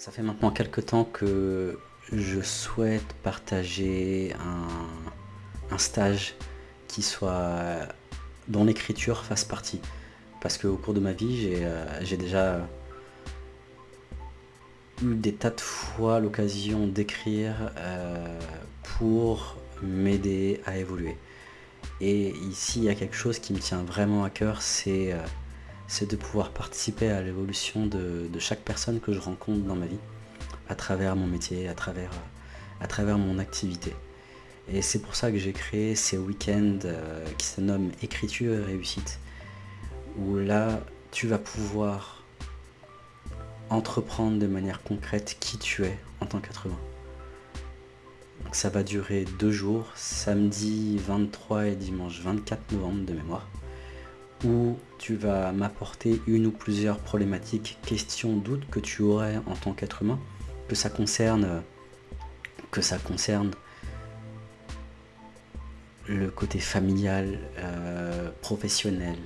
Ça fait maintenant quelques temps que je souhaite partager un, stage qui soit dont l'écriture fasse partie. Parce qu'au cours de ma vie, j'ai euh, déjà eu des tas de fois l'occasion d'écrire euh, pour m'aider à évoluer. Et ici, il y a quelque chose qui me tient vraiment à cœur, c'est euh, c'est de pouvoir participer à l'évolution de, chaque personne que je rencontre dans ma vie, à travers mon métier, à travers, mon activité. Et c'est pour ça que j'ai créé ces week-ends euh, qui se nomment écriture et réussite, où là, tu vas pouvoir entreprendre de manière concrète qui tu es en tant qu'être humain. Donc ça va durer deux jours, samedi 23 et dimanche 24 novembre de mémoire où tu vas m'apporter une ou plusieurs problématiques, questions, doutes que tu aurais en tant qu'être humain, que ça concerne, que ça concerne le côté familial, euh, professionnel,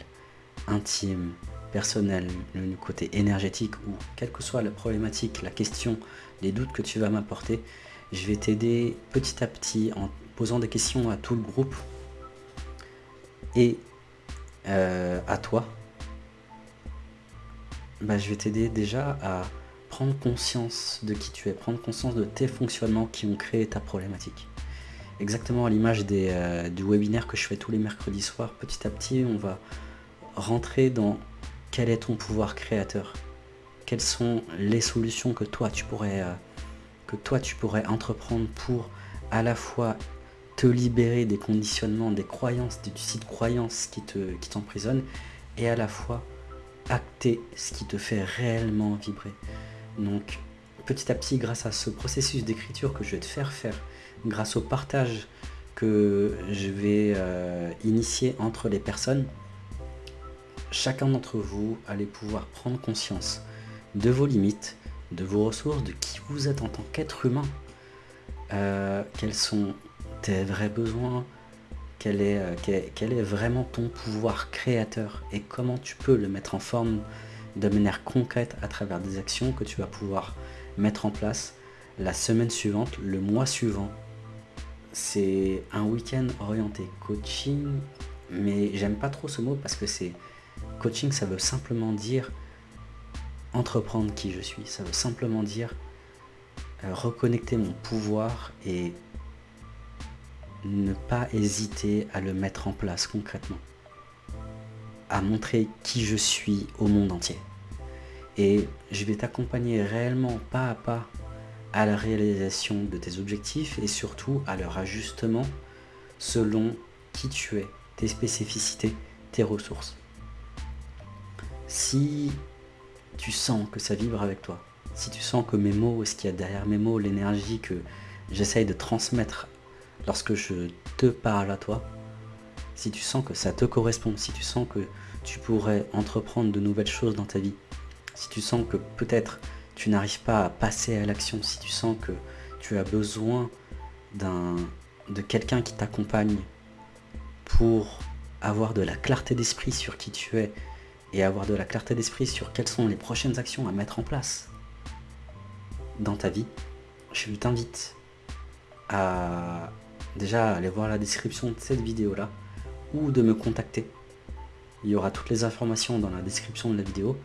intime, personnel, le côté énergétique ou quelle que soit la problématique, la question, les doutes que tu vas m'apporter, je vais t'aider petit à petit en posant des questions à tout le groupe et euh, à toi, bah, je vais t'aider déjà à prendre conscience de qui tu es, prendre conscience de tes fonctionnements qui ont créé ta problématique. Exactement à l'image euh, du webinaire que je fais tous les mercredis soirs, petit à petit on va rentrer dans quel est ton pouvoir créateur, quelles sont les solutions que toi tu pourrais, euh, que toi, tu pourrais entreprendre pour à la fois te libérer des conditionnements, des croyances, des sites croyances qui t'emprisonnent, qui et à la fois acter ce qui te fait réellement vibrer. Donc petit à petit, grâce à ce processus d'écriture que je vais te faire faire, grâce au partage que je vais euh, initier entre les personnes, chacun d'entre vous allez pouvoir prendre conscience de vos limites, de vos ressources, de qui vous êtes en tant qu'être humain, euh, quels sont tes vrais besoins, quel est, euh, quel, est vraiment ton pouvoir créateur et comment tu peux le mettre en forme de manière concrète à travers des actions que tu vas pouvoir mettre en place la semaine suivante, le mois suivant. C'est un week-end orienté coaching, mais j'aime pas trop ce mot parce que c'est coaching, ça veut simplement dire entreprendre qui je suis. Ça veut simplement dire euh, reconnecter mon pouvoir et ne pas hésiter à le mettre en place concrètement, à montrer qui je suis au monde entier. Et je vais t'accompagner réellement pas à pas à la réalisation de tes objectifs et surtout à leur ajustement selon qui tu es, tes spécificités, tes ressources. Si tu sens que ça vibre avec toi, si tu sens que mes mots, ce qu'il y a derrière mes mots, l'énergie que j'essaye de transmettre lorsque je te parle à toi, si tu sens que ça te correspond, si tu sens que tu pourrais entreprendre de nouvelles choses dans ta vie, si tu sens que peut-être tu n'arrives pas à passer à l'action, si tu sens que tu as besoin de quelqu'un qui t'accompagne pour avoir de la clarté d'esprit sur qui tu es et avoir de la clarté d'esprit sur quelles sont les prochaines actions à mettre en place dans ta vie, je t'invite à déjà aller voir la description de cette vidéo là ou de me contacter. Il y aura toutes les informations dans la description de la vidéo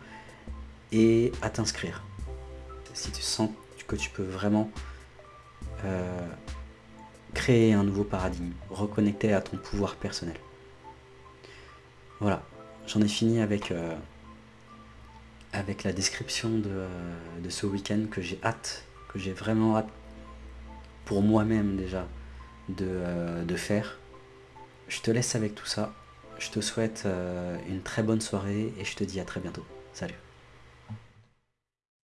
et à t'inscrire. Si tu sens que tu peux vraiment euh, créer un nouveau paradigme, reconnecter à ton pouvoir personnel. Voilà, j'en ai fini avec, euh, avec la description de, de ce week-end que j'ai hâte, que j'ai vraiment hâte pour moi-même déjà euh, de, faire. Je te laisse avec tout ça. Je te souhaite euh, une très bonne soirée et je te dis à très bientôt. Salut